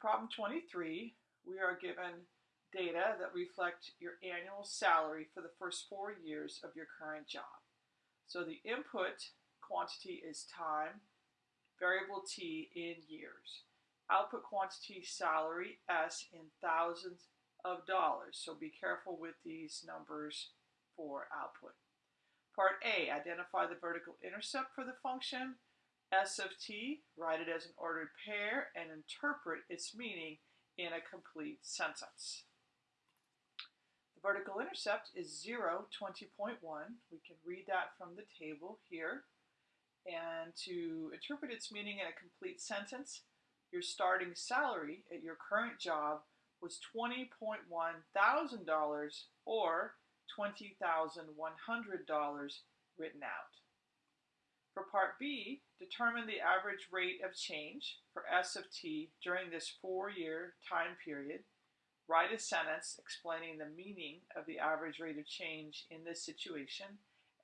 problem 23, we are given data that reflect your annual salary for the first four years of your current job. So the input quantity is time, variable t in years. Output quantity salary s in thousands of dollars. So be careful with these numbers for output. Part A, identify the vertical intercept for the function S of t, write it as an ordered pair, and interpret its meaning in a complete sentence. The vertical intercept is 0, 20.1. We can read that from the table here. And to interpret its meaning in a complete sentence, your starting salary at your current job was $20.1 thousand or $20,100 written out. Part B, determine the average rate of change for S of t during this four-year time period. Write a sentence explaining the meaning of the average rate of change in this situation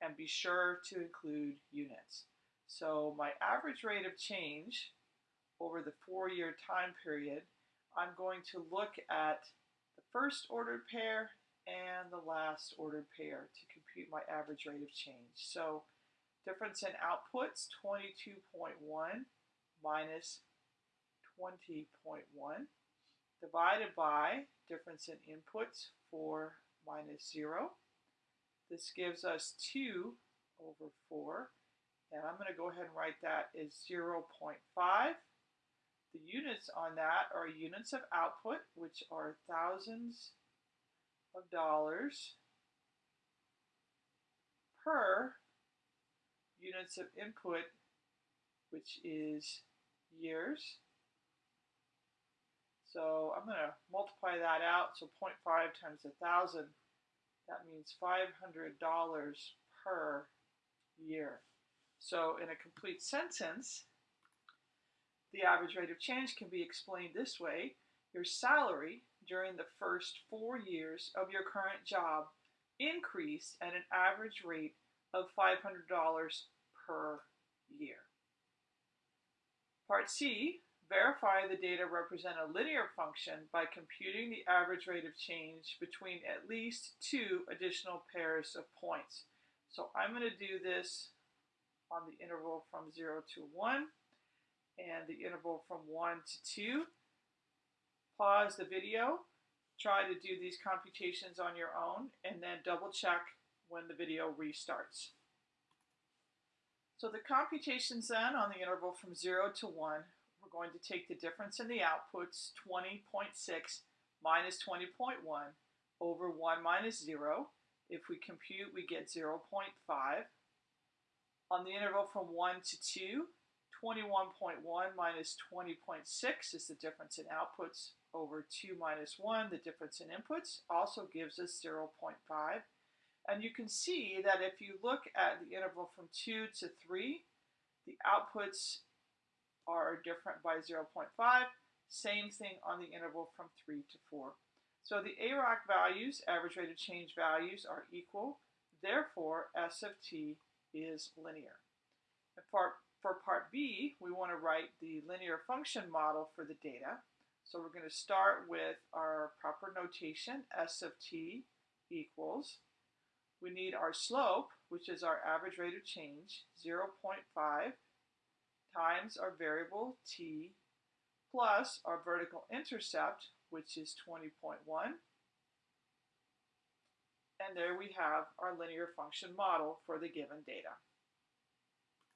and be sure to include units. So my average rate of change over the four-year time period, I'm going to look at the first ordered pair and the last ordered pair to compute my average rate of change. So Difference in outputs, 22.1 minus 20.1 divided by difference in inputs, 4 minus 0. This gives us 2 over 4. And I'm going to go ahead and write that as 0 0.5. The units on that are units of output, which are thousands of dollars per units of input, which is years. So I'm going to multiply that out. So 0.5 times 1,000, that means $500 per year. So in a complete sentence, the average rate of change can be explained this way. Your salary during the first four years of your current job increased at an average rate of $500 per year. Part C, verify the data represent a linear function by computing the average rate of change between at least two additional pairs of points. So I'm going to do this on the interval from 0 to 1 and the interval from 1 to 2. Pause the video, try to do these computations on your own, and then double check when the video restarts. So the computations then on the interval from 0 to 1, we're going to take the difference in the outputs, 20.6 minus 20.1 over 1 minus 0. If we compute, we get 0 0.5. On the interval from 1 to 2, 21.1 minus 20.6 is the difference in outputs over 2 minus 1, the difference in inputs, also gives us 0 0.5. And you can see that if you look at the interval from 2 to 3, the outputs are different by 0.5. Same thing on the interval from 3 to 4. So the AROC values, average rate of change values, are equal. Therefore, S of t is linear. And for, for part B, we want to write the linear function model for the data. So we're going to start with our proper notation, S of t equals we need our slope, which is our average rate of change, 0.5 times our variable t plus our vertical intercept, which is 20.1. And there we have our linear function model for the given data.